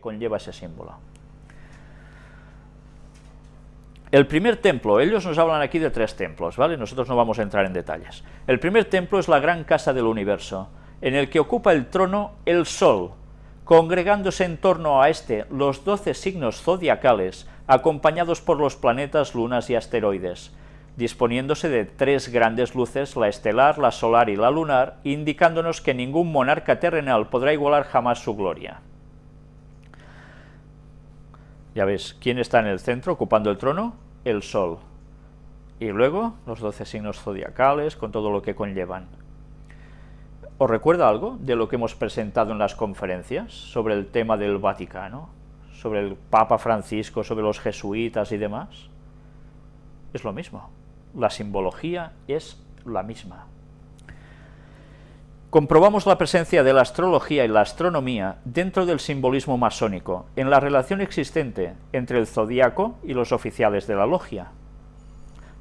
conlleva ese símbolo. El primer templo, ellos nos hablan aquí de tres templos, ¿vale? Nosotros no vamos a entrar en detalles. El primer templo es la gran casa del universo, en el que ocupa el trono el Sol, congregándose en torno a este los doce signos zodiacales, acompañados por los planetas, lunas y asteroides, disponiéndose de tres grandes luces, la estelar, la solar y la lunar, indicándonos que ningún monarca terrenal podrá igualar jamás su gloria. Ya ves, ¿quién está en el centro ocupando el trono? El Sol. Y luego los doce signos zodiacales con todo lo que conllevan. ¿Os recuerda algo de lo que hemos presentado en las conferencias sobre el tema del Vaticano? Sobre el Papa Francisco, sobre los jesuitas y demás. Es lo mismo. La simbología es la misma comprobamos la presencia de la astrología y la astronomía dentro del simbolismo masónico, en la relación existente entre el zodíaco y los oficiales de la logia.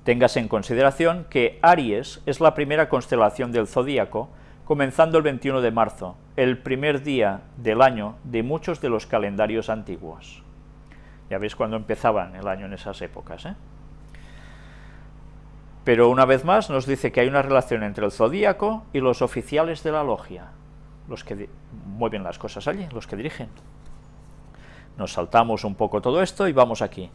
Téngase en consideración que Aries es la primera constelación del zodíaco, comenzando el 21 de marzo, el primer día del año de muchos de los calendarios antiguos. Ya veis cuando empezaban el año en esas épocas, ¿eh? Pero una vez más nos dice que hay una relación entre el zodíaco y los oficiales de la logia, los que mueven las cosas allí, los que dirigen. Nos saltamos un poco todo esto y vamos aquí.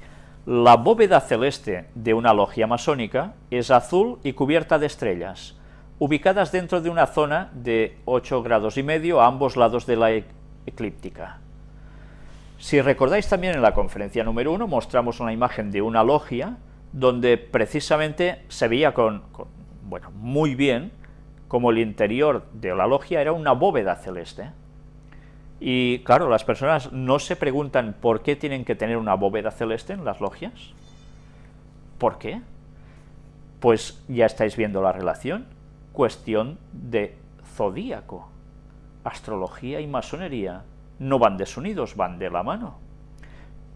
La bóveda celeste de una logia masónica es azul y cubierta de estrellas, ubicadas dentro de una zona de 8 grados y medio a ambos lados de la e-, eclíptica. Si recordáis también en la conferencia número 1 mostramos una imagen de una logia donde precisamente se veía con, bueno, muy bien como el interior de la logia era una bóveda celeste. Y claro, las personas no se preguntan por qué tienen que tener una bóveda celeste en las logias. ¿Por qué? Pues ya estáis viendo la relación. Cuestión de zodíaco. Astrología y masonería no van desunidos, van de la mano.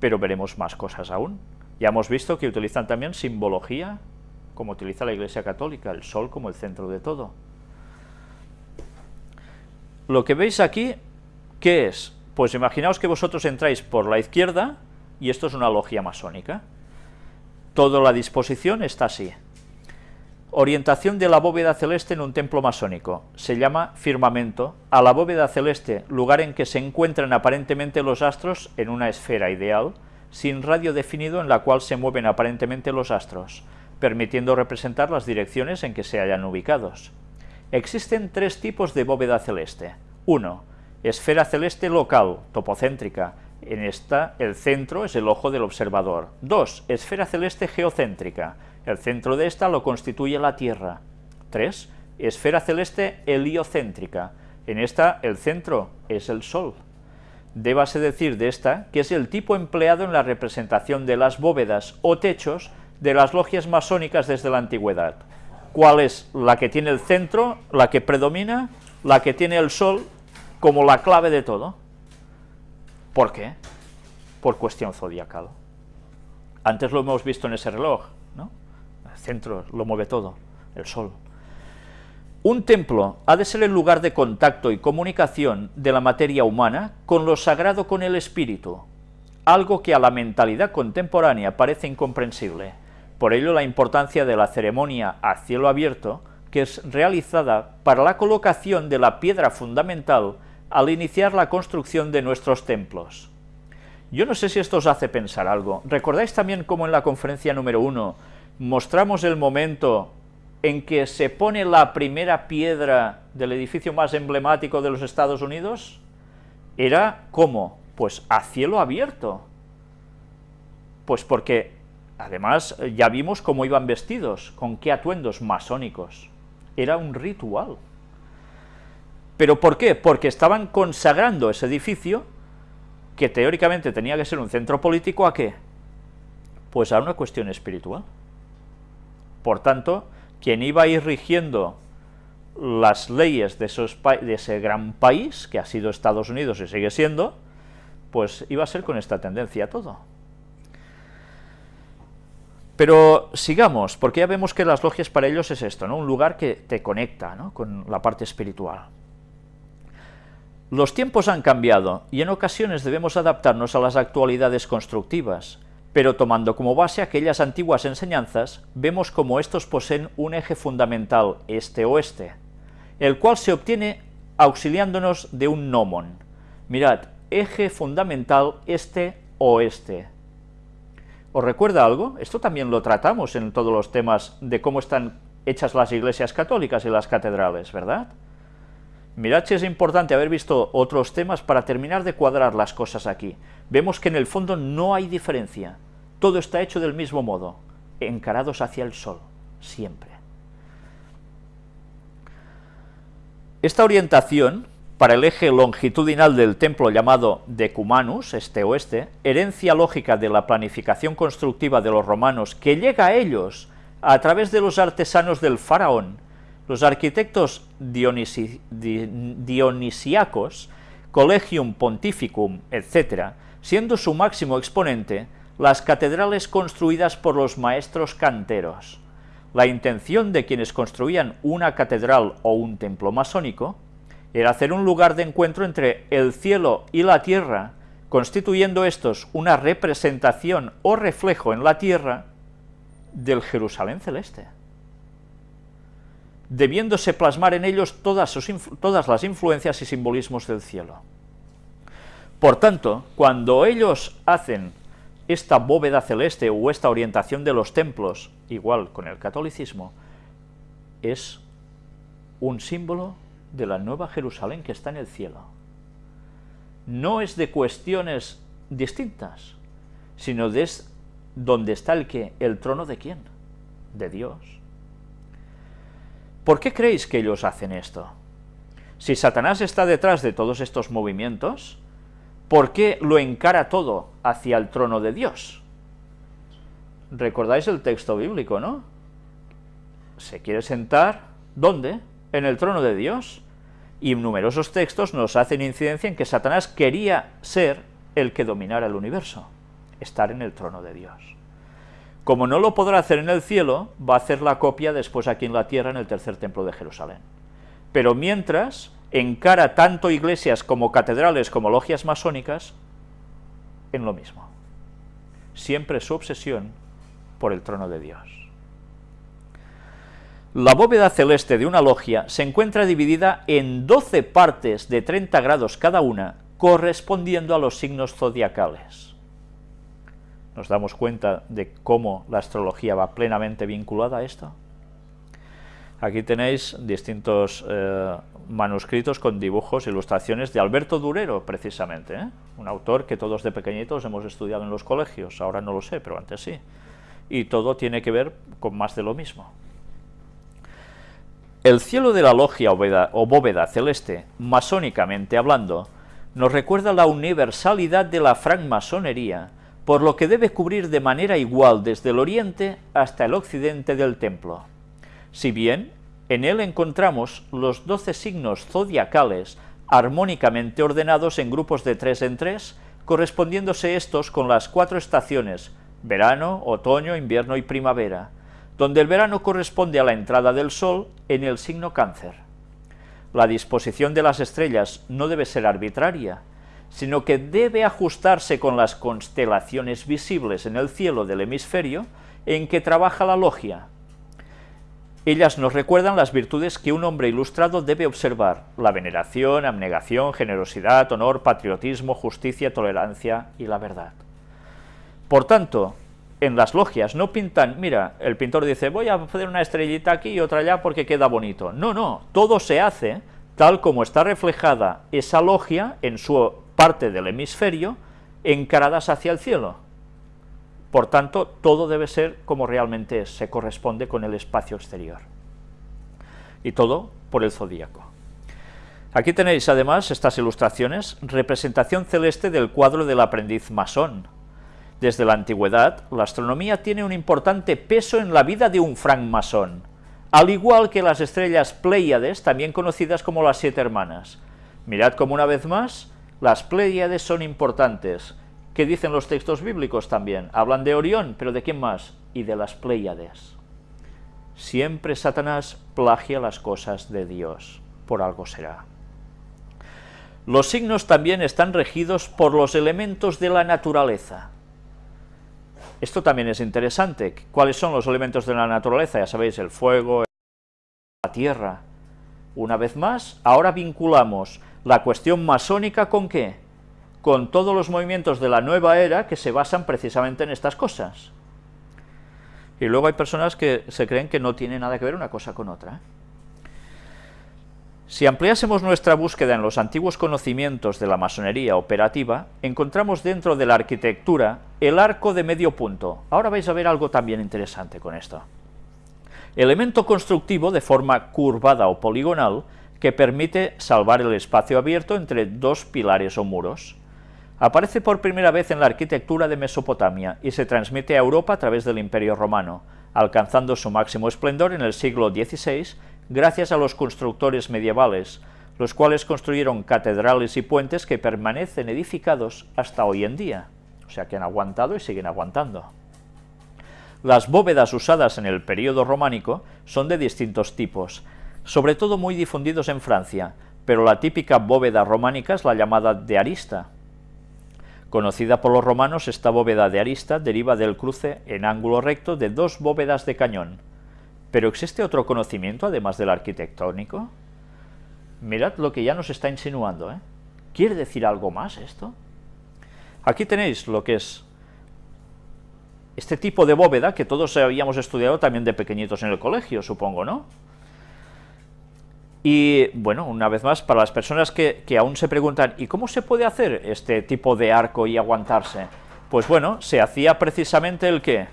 Pero veremos más cosas aún. Ya hemos visto que utilizan también simbología, como utiliza la Iglesia Católica, el sol como el centro de todo. Lo que veis aquí, ¿qué es? Pues imaginaos que vosotros entráis por la izquierda, y esto es una logia masónica. Toda la disposición está así. Orientación de la bóveda celeste en un templo masónico. Se llama firmamento a la bóveda celeste, lugar en que se encuentran aparentemente los astros en una esfera ideal, sin radio definido en la cual se mueven aparentemente los astros, permitiendo representar las direcciones en que se hayan ubicados. Existen tres tipos de bóveda celeste. 1. Esfera celeste local, topocéntrica. En esta, el centro es el ojo del observador. 2. Esfera celeste geocéntrica. El centro de esta lo constituye la Tierra. 3. Esfera celeste heliocéntrica. En esta, el centro es el Sol. Débase decir de esta que es el tipo empleado en la representación de las bóvedas o techos de las logias masónicas desde la antigüedad. ¿Cuál es la que tiene el centro, la que predomina, la que tiene el sol como la clave de todo? ¿Por qué? Por cuestión zodiacal. Antes lo hemos visto en ese reloj, ¿no? El centro lo mueve todo, el sol. Un templo ha de ser el lugar de contacto y comunicación de la materia humana con lo sagrado con el espíritu, algo que a la mentalidad contemporánea parece incomprensible. Por ello la importancia de la ceremonia a cielo abierto, que es realizada para la colocación de la piedra fundamental al iniciar la construcción de nuestros templos. Yo no sé si esto os hace pensar algo. ¿Recordáis también cómo en la conferencia número uno mostramos el momento en que se pone la primera piedra del edificio más emblemático de los Estados Unidos, era ¿cómo? Pues a cielo abierto. Pues porque, además, ya vimos cómo iban vestidos, con qué atuendos masónicos. Era un ritual. ¿Pero por qué? Porque estaban consagrando ese edificio, que teóricamente tenía que ser un centro político, ¿a qué? Pues a una cuestión espiritual. Por tanto, quien iba a ir rigiendo las leyes de, ese gran país, que ha sido Estados Unidos y sigue siendo, pues iba a ser con esta tendencia todo. Pero sigamos, porque ya vemos que las logias para ellos es esto, ¿no? un lugar que te conecta con la parte espiritual. Los tiempos han cambiado y en ocasiones debemos adaptarnos a las actualidades constructivas, pero tomando como base aquellas antiguas enseñanzas, vemos como estos poseen un eje fundamental este-oeste, el cual se obtiene auxiliándonos de un gnomon. Mirad, eje fundamental este-oeste. ¿Os recuerda algo? Esto también lo tratamos en todos los temas de cómo están hechas las iglesias católicas y las catedrales, ¿verdad? Mirad es importante haber visto otros temas para terminar de cuadrar las cosas aquí. Vemos que en el fondo no hay diferencia. Todo está hecho del mismo modo, encarados hacia el sol, siempre. Esta orientación, para el eje longitudinal del templo llamado Decumanus, este-oeste, herencia lógica de la planificación constructiva de los romanos que llega a ellos a través de los artesanos del faraón, los arquitectos dionisiacos, Collegium Pontificum, etc., siendo su máximo exponente las catedrales construidas por los maestros canteros. La intención de quienes construían una catedral o un templo masónico era hacer un lugar de encuentro entre el cielo y la tierra, constituyendo estos una representación o reflejo en la tierra del Jerusalén celeste debiéndose plasmar en ellos todas, las influencias y simbolismos del cielo. Por tanto, cuando ellos hacen esta bóveda celeste o esta orientación de los templos, igual con el catolicismo, es un símbolo de la nueva Jerusalén que está en el cielo. No es de cuestiones distintas, sino de donde está el que, el trono de quién, de Dios. ¿Por qué creéis que ellos hacen esto? Si Satanás está detrás de todos estos movimientos, ¿por qué lo encara todo hacia el trono de Dios? Recordáis el texto bíblico, ¿no? Se quiere sentar, ¿dónde? En el trono de Dios. Y numerosos textos nos hacen incidencia en que Satanás quería ser el que dominara el universo, estar en el trono de Dios. Como no lo podrá hacer en el cielo, va a hacer la copia después aquí en la tierra en el tercer templo de Jerusalén. Pero mientras, encara tanto iglesias como catedrales como logias masónicas en lo mismo. Siempre su obsesión por el trono de Dios. La bóveda celeste de una logia se encuentra dividida en 12 partes de 30 grados cada una, correspondiendo a los signos zodiacales nos damos cuenta de cómo la astrología va plenamente vinculada a esto. Aquí tenéis distintos eh, manuscritos con dibujos, ilustraciones de Alberto Durero, precisamente, ¿eh? un autor que todos de pequeñitos hemos estudiado en los colegios, ahora no lo sé, pero antes sí. Y todo tiene que ver con más de lo mismo. El cielo de la logia o bóveda celeste, masónicamente hablando, nos recuerda la universalidad de la francmasonería, por lo que debe cubrir de manera igual desde el oriente hasta el occidente del templo. Si bien, en él encontramos los doce signos zodiacales armónicamente ordenados en grupos de tres en tres, correspondiéndose estos con las cuatro estaciones, verano, otoño, invierno y primavera, donde el verano corresponde a la entrada del sol en el signo cáncer. La disposición de las estrellas no debe ser arbitraria, sino que debe ajustarse con las constelaciones visibles en el cielo del hemisferio en que trabaja la logia. Ellas nos recuerdan las virtudes que un hombre ilustrado debe observar, la veneración, abnegación, generosidad, honor, patriotismo, justicia, tolerancia y la verdad. Por tanto, en las logias no pintan, mira, el pintor dice, voy a hacer una estrellita aquí y otra allá porque queda bonito. No, no, todo se hace tal como está reflejada esa logia en su parte del hemisferio encaradas hacia el cielo. Por tanto, todo debe ser como realmente es, se corresponde con el espacio exterior. Y todo por el zodíaco. Aquí tenéis además estas ilustraciones, representación celeste del cuadro del aprendiz masón. Desde la antigüedad, la astronomía tiene un importante peso en la vida de un francmasón, al igual que las estrellas Pléyades, también conocidas como las siete hermanas. Mirad como una vez más, las Pléyades son importantes. ¿Qué dicen los textos bíblicos también? Hablan de Orión, pero ¿de quién más? Y de las Pléyades. Siempre Satanás plagia las cosas de Dios, por algo será. Los signos también están regidos por los elementos de la naturaleza. Esto también es interesante. ¿Cuáles son los elementos de la naturaleza? Ya sabéis, el fuego, la tierra. Una vez más, ahora vinculamos la cuestión masónica con qué? Con todos los movimientos de la nueva era que se basan precisamente en estas cosas. Y luego hay personas que se creen que no tiene nada que ver una cosa con otra. Si ampliásemos nuestra búsqueda en los antiguos conocimientos de la masonería operativa, encontramos dentro de la arquitectura el arco de medio punto. Ahora vais a ver algo también interesante con esto. Elemento constructivo de forma curvada o poligonal que permite salvar el espacio abierto entre dos pilares o muros. Aparece por primera vez en la arquitectura de Mesopotamia y se transmite a Europa a través del Imperio Romano, alcanzando su máximo esplendor en el siglo XVI gracias a los constructores medievales, los cuales construyeron catedrales y puentes que permanecen edificados hasta hoy en día, o sea que han aguantado y siguen aguantando. Las bóvedas usadas en el período románico son de distintos tipos, sobre todo muy difundidos en Francia, pero la típica bóveda románica es la llamada de arista, Conocida por los romanos, esta bóveda de arista deriva del cruce en ángulo recto de dos bóvedas de cañón. ¿Pero existe otro conocimiento además del arquitectónico? Mirad lo que ya nos está insinuando, ¿eh? ¿Quiere decir algo más esto? Aquí tenéis lo que es este tipo de bóveda que todos habíamos estudiado también de pequeñitos en el colegio, supongo, ¿no? Y bueno, una vez más, para las personas que, aún se preguntan, ¿y cómo se puede hacer este tipo de arco y aguantarse? Pues bueno, se hacía precisamente el que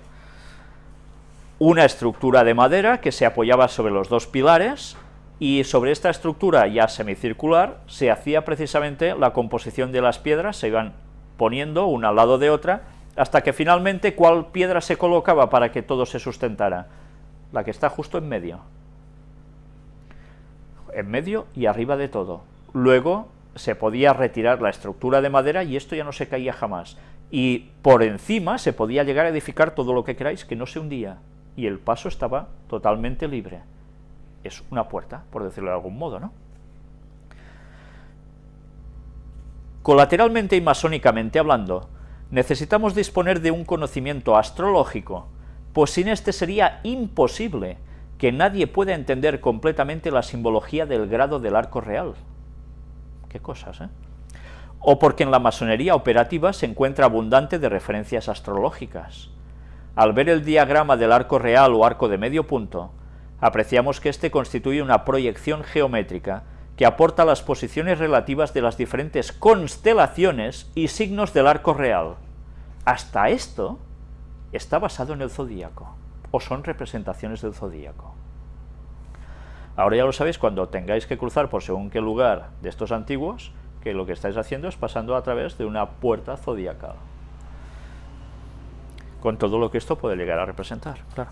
una estructura de madera que se apoyaba sobre los dos pilares, y sobre esta estructura ya semicircular se hacía precisamente la composición de las piedras, se iban poniendo una al lado de otra, hasta que finalmente, ¿cuál piedra se colocaba para que todo se sustentara? La que está justo en medio en medio y arriba de todo. Luego se podía retirar la estructura de madera y esto ya no se caía jamás. Y por encima se podía llegar a edificar todo lo que queráis que no se hundía. Y el paso estaba totalmente libre. Es una puerta, por decirlo de algún modo, ¿no? Colateralmente y masónicamente hablando, necesitamos disponer de un conocimiento astrológico, pues sin este sería imposible que nadie pueda entender completamente la simbología del grado del arco real. Qué cosas, ¿eh? O porque en la masonería operativa se encuentra abundante de referencias astrológicas. Al ver el diagrama del arco real o arco de medio punto, apreciamos que éste constituye una proyección geométrica que aporta las posiciones relativas de las diferentes constelaciones y signos del arco real. Hasta esto está basado en el zodíaco o son representaciones del zodíaco. Ahora ya lo sabéis, cuando tengáis que cruzar por según qué lugar de estos antiguos, que lo que estáis haciendo es pasando a través de una puerta zodiacal. Con todo lo que esto puede llegar a representar, claro.